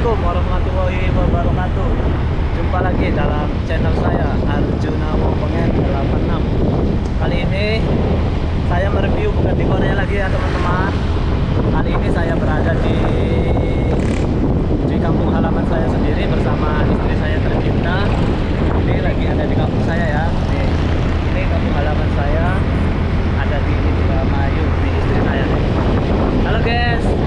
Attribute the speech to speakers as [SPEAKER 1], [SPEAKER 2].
[SPEAKER 1] Assalamualaikum warahmatullahi wabarakatuh. Jumpa lagi dalam channel saya Arjuna Wopengen 86 Kali ini saya mereview bukan di Korea lagi ya teman-teman. Kali ini saya berada di di kampung halaman saya sendiri bersama istri saya tercinta Ini lagi ada di kampung saya ya. Ini kampung halaman saya. Ada di Indramayu di istri saya. Halo guys.